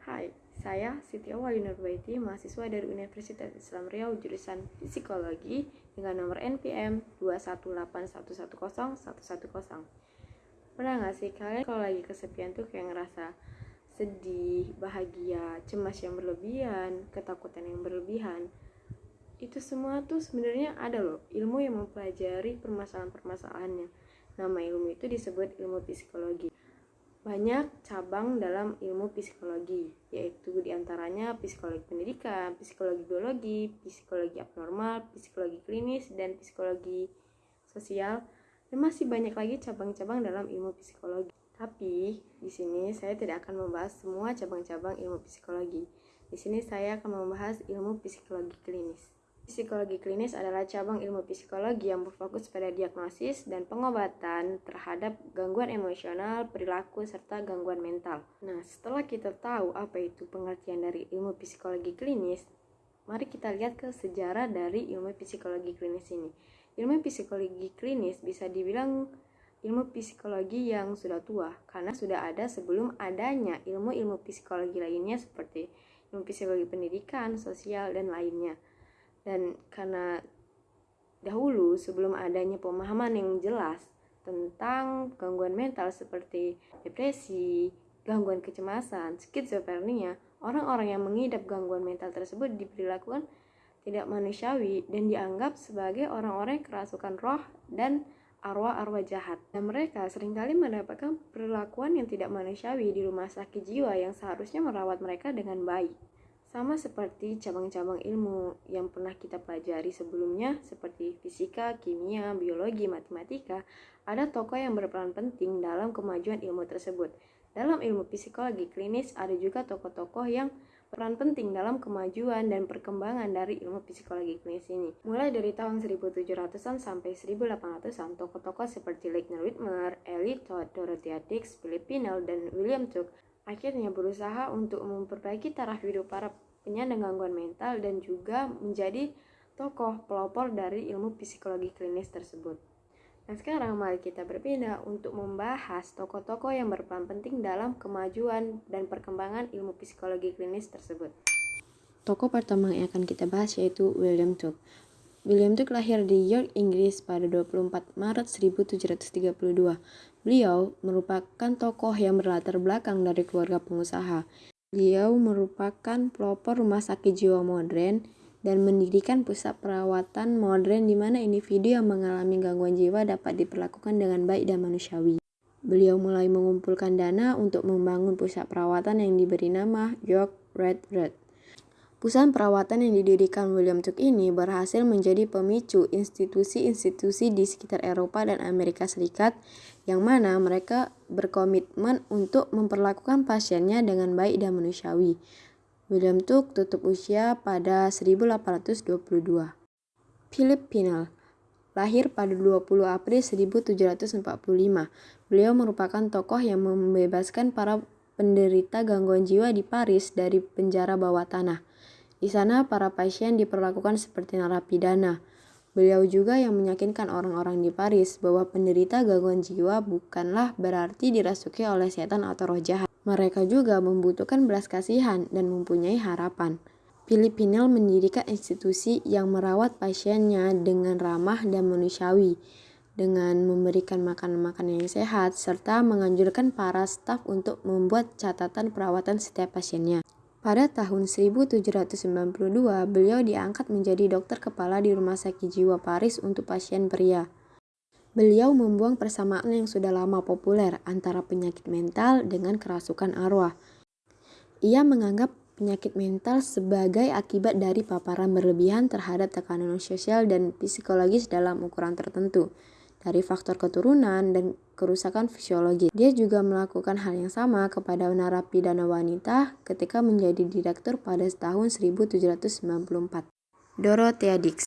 Hai, saya Siti Awali Nurbaiti, mahasiswa dari Universitas Islam Riau jurusan Psikologi dengan nomor NPM 218110110. Pernah gak sih kalian kalau lagi kesepian tuh kayak ngerasa sedih, bahagia, cemas yang berlebihan, ketakutan yang berlebihan? Itu semua tuh sebenarnya ada loh ilmu yang mempelajari permasalahan-permasalahannya. Nama ilmu itu disebut ilmu psikologi. Banyak cabang dalam ilmu psikologi, yaitu di antaranya psikologi pendidikan, psikologi biologi, psikologi abnormal, psikologi klinis, dan psikologi sosial, dan masih banyak lagi cabang-cabang dalam ilmu psikologi. Tapi di sini saya tidak akan membahas semua cabang-cabang ilmu psikologi. Di sini saya akan membahas ilmu psikologi klinis. Psikologi klinis adalah cabang ilmu psikologi yang berfokus pada diagnosis dan pengobatan terhadap gangguan emosional, perilaku, serta gangguan mental. Nah, setelah kita tahu apa itu pengertian dari ilmu psikologi klinis, mari kita lihat ke sejarah dari ilmu psikologi klinis ini. Ilmu psikologi klinis bisa dibilang ilmu psikologi yang sudah tua karena sudah ada sebelum adanya ilmu-ilmu psikologi lainnya seperti ilmu psikologi pendidikan, sosial, dan lainnya dan karena dahulu sebelum adanya pemahaman yang jelas tentang gangguan mental seperti depresi, gangguan kecemasan, skizofrenia, orang-orang yang mengidap gangguan mental tersebut diperlakukan tidak manusiawi dan dianggap sebagai orang-orang yang kerasukan roh dan arwah-arwah jahat. Dan mereka sering kali mendapatkan perlakuan yang tidak manusiawi di rumah sakit jiwa yang seharusnya merawat mereka dengan baik. Sama seperti cabang-cabang ilmu yang pernah kita pelajari sebelumnya seperti fisika, kimia, biologi, matematika, ada tokoh yang berperan penting dalam kemajuan ilmu tersebut. Dalam ilmu psikologi klinis ada juga tokoh-tokoh yang peran penting dalam kemajuan dan perkembangan dari ilmu psikologi klinis ini. Mulai dari tahun 1700-an sampai 1800-an, tokoh-tokoh seperti Leitner Whitmer, Elie Todd, Dorothea Dix, Philip Pinel, dan William Tuck akhirnya berusaha untuk memperbaiki taraf hidup para penyandang gangguan mental dan juga menjadi tokoh pelopor dari ilmu psikologi klinis tersebut. Nah sekarang mari kita berpindah untuk membahas tokoh-tokoh yang berperan penting dalam kemajuan dan perkembangan ilmu psikologi klinis tersebut. Tokoh pertama yang akan kita bahas yaitu William Tuck. William Tuck lahir di York, Inggris pada 24 Maret 1732. Beliau merupakan tokoh yang berlatar belakang dari keluarga pengusaha. Beliau merupakan pelopor rumah sakit jiwa modern dan mendirikan pusat perawatan modern di mana individu yang mengalami gangguan jiwa dapat diperlakukan dengan baik dan manusiawi. Beliau mulai mengumpulkan dana untuk membangun pusat perawatan yang diberi nama York Red Red. Pusat perawatan yang didirikan William Tuck ini berhasil menjadi pemicu institusi-institusi di sekitar Eropa dan Amerika Serikat yang mana mereka berkomitmen untuk memperlakukan pasiennya dengan baik dan manusiawi. William Tuck tutup usia pada 1822. Philip Pinel lahir pada 20 April 1745. Beliau merupakan tokoh yang membebaskan para penderita gangguan jiwa di Paris dari penjara bawah tanah. Di sana, para pasien diperlakukan seperti narapidana. Beliau juga yang meyakinkan orang-orang di Paris bahwa penderita gangguan jiwa bukanlah berarti dirasuki oleh setan atau roh jahat. Mereka juga membutuhkan belas kasihan dan mempunyai harapan. Filipinel mendirikan institusi yang merawat pasiennya dengan ramah dan manusiawi, dengan memberikan makanan-makanan yang sehat, serta menganjurkan para staf untuk membuat catatan perawatan setiap pasiennya. Pada tahun 1792, beliau diangkat menjadi dokter kepala di Rumah Sakit Jiwa Paris untuk pasien pria. Beliau membuang persamaan yang sudah lama populer antara penyakit mental dengan kerasukan arwah. Ia menganggap penyakit mental sebagai akibat dari paparan berlebihan terhadap tekanan sosial dan psikologis dalam ukuran tertentu dari faktor keturunan dan kerusakan fisiologi. Dia juga melakukan hal yang sama kepada narapidana wanita ketika menjadi direktur pada tahun 1794. Dorothea Dix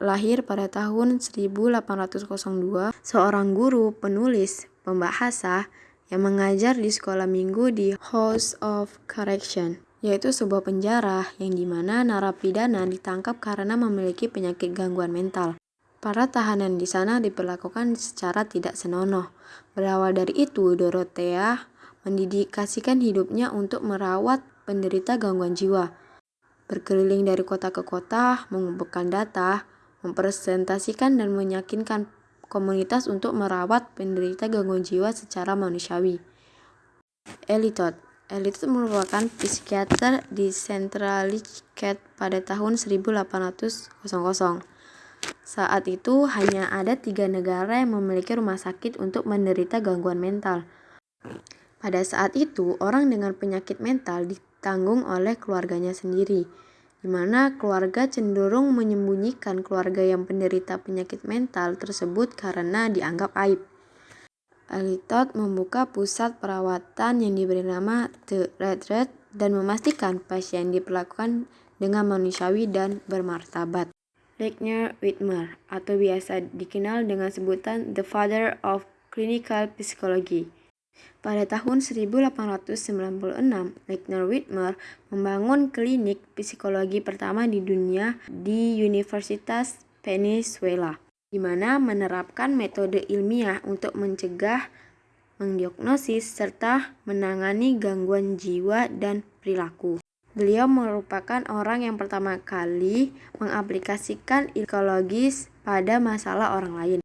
lahir pada tahun 1802, seorang guru, penulis, pembahasa yang mengajar di sekolah minggu di House of Correction, yaitu sebuah penjara yang di mana narapidana ditangkap karena memiliki penyakit gangguan mental. Para tahanan di sana diperlakukan secara tidak senonoh. Berawal dari itu, Dorothea mendedikasikan hidupnya untuk merawat penderita gangguan jiwa. Berkeliling dari kota ke kota, mengumpulkan data, mempresentasikan dan meyakinkan komunitas untuk merawat penderita gangguan jiwa secara manusiawi. Elitot Elitot merupakan psikiater di Centralicate pada tahun 1800. Saat itu hanya ada tiga negara yang memiliki rumah sakit untuk menderita gangguan mental. Pada saat itu, orang dengan penyakit mental ditanggung oleh keluarganya sendiri, di mana keluarga cenderung menyembunyikan keluarga yang penderita penyakit mental tersebut karena dianggap aib. Alitot membuka pusat perawatan yang diberi nama The Red Red dan memastikan pasien diperlakukan dengan manusiawi dan bermartabat. Lechner Whitmer atau biasa dikenal dengan sebutan The Father of Clinical Psychology. Pada tahun 1896, Lechner Whitmer membangun klinik psikologi pertama di dunia di Universitas Venezuela di mana menerapkan metode ilmiah untuk mencegah, mendiagnosis, serta menangani gangguan jiwa dan perilaku. Beliau merupakan orang yang pertama kali mengaplikasikan psikologis pada masalah orang lain.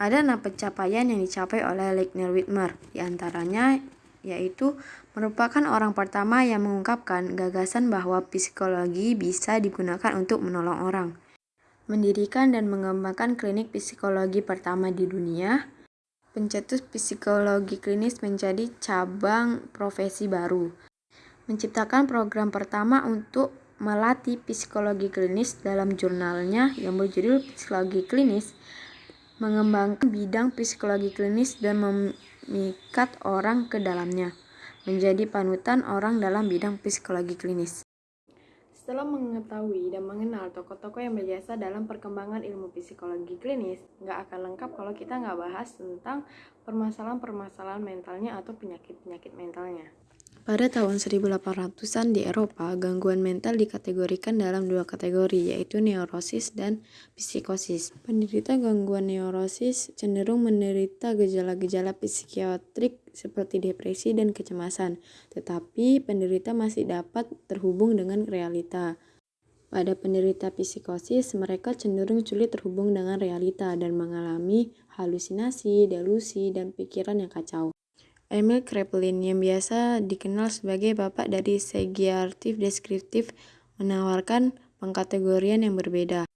Ada enam pencapaian yang dicapai oleh Lechner Whitmer, di antaranya yaitu merupakan orang pertama yang mengungkapkan gagasan bahwa psikologi bisa digunakan untuk menolong orang mendirikan dan mengembangkan klinik psikologi pertama di dunia, pencetus psikologi klinis menjadi cabang profesi baru, menciptakan program pertama untuk melatih psikologi klinis dalam jurnalnya yang berjudul Psikologi Klinis, mengembangkan bidang psikologi klinis dan memikat orang ke dalamnya, menjadi panutan orang dalam bidang psikologi klinis. Setelah mengetahui dan mengenal tokoh-tokoh yang berjasa dalam perkembangan ilmu psikologi klinis, nggak akan lengkap kalau kita nggak bahas tentang permasalahan-permasalahan mentalnya atau penyakit-penyakit mentalnya. Pada tahun 1800-an di Eropa, gangguan mental dikategorikan dalam dua kategori, yaitu neurosis dan psikosis. Penderita gangguan neurosis cenderung menderita gejala-gejala psikiatrik seperti depresi dan kecemasan, tetapi penderita masih dapat terhubung dengan realita. Pada penderita psikosis, mereka cenderung sulit terhubung dengan realita dan mengalami halusinasi, delusi, dan pikiran yang kacau. Emil Kraepelin yang biasa dikenal sebagai bapak dari segiartif deskriptif menawarkan pengkategorian yang berbeda.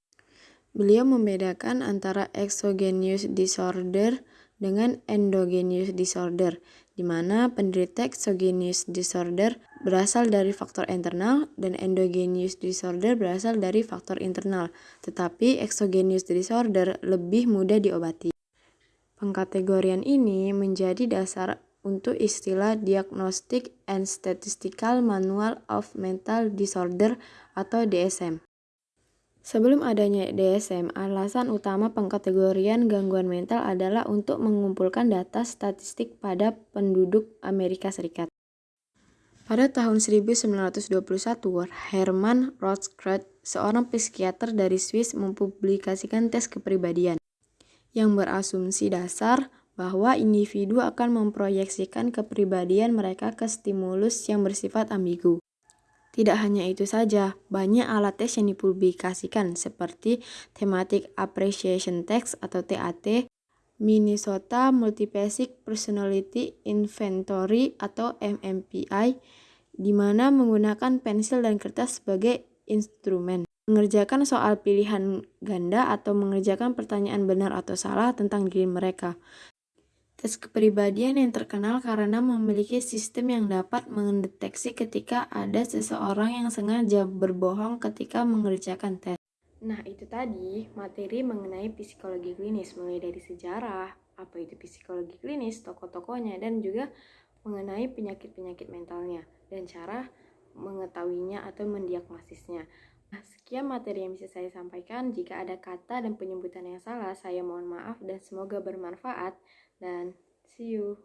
Beliau membedakan antara exogenous disorder dengan endogenous disorder, di mana penderita exogenous disorder berasal dari faktor internal dan endogenous disorder berasal dari faktor internal, tetapi exogenous disorder lebih mudah diobati. Pengkategorian ini menjadi dasar untuk istilah Diagnostic and Statistical Manual of Mental Disorder atau DSM. Sebelum adanya DSM, alasan utama pengkategorian gangguan mental adalah untuk mengumpulkan data statistik pada penduduk Amerika Serikat. Pada tahun 1921, Hermann Rothschild, seorang psikiater dari Swiss, mempublikasikan tes kepribadian yang berasumsi dasar bahwa individu akan memproyeksikan kepribadian mereka ke stimulus yang bersifat ambigu. Tidak hanya itu saja, banyak alat tes yang dipublikasikan seperti Thematic Appreciation Test atau TAT, Minnesota Multipasic Personality Inventory atau MMPI, di mana menggunakan pensil dan kertas sebagai instrumen. Mengerjakan soal pilihan ganda atau mengerjakan pertanyaan benar atau salah tentang diri mereka. Tes kepribadian yang terkenal karena memiliki sistem yang dapat mendeteksi ketika ada seseorang yang sengaja berbohong ketika mengerjakan tes. Nah, itu tadi materi mengenai psikologi klinis, mulai dari sejarah, apa itu psikologi klinis, tokoh-tokohnya, dan juga mengenai penyakit-penyakit mentalnya, dan cara mengetahuinya atau mendiagnosisnya. Nah, sekian materi yang bisa saya sampaikan. Jika ada kata dan penyebutan yang salah, saya mohon maaf dan semoga bermanfaat. Dan see you.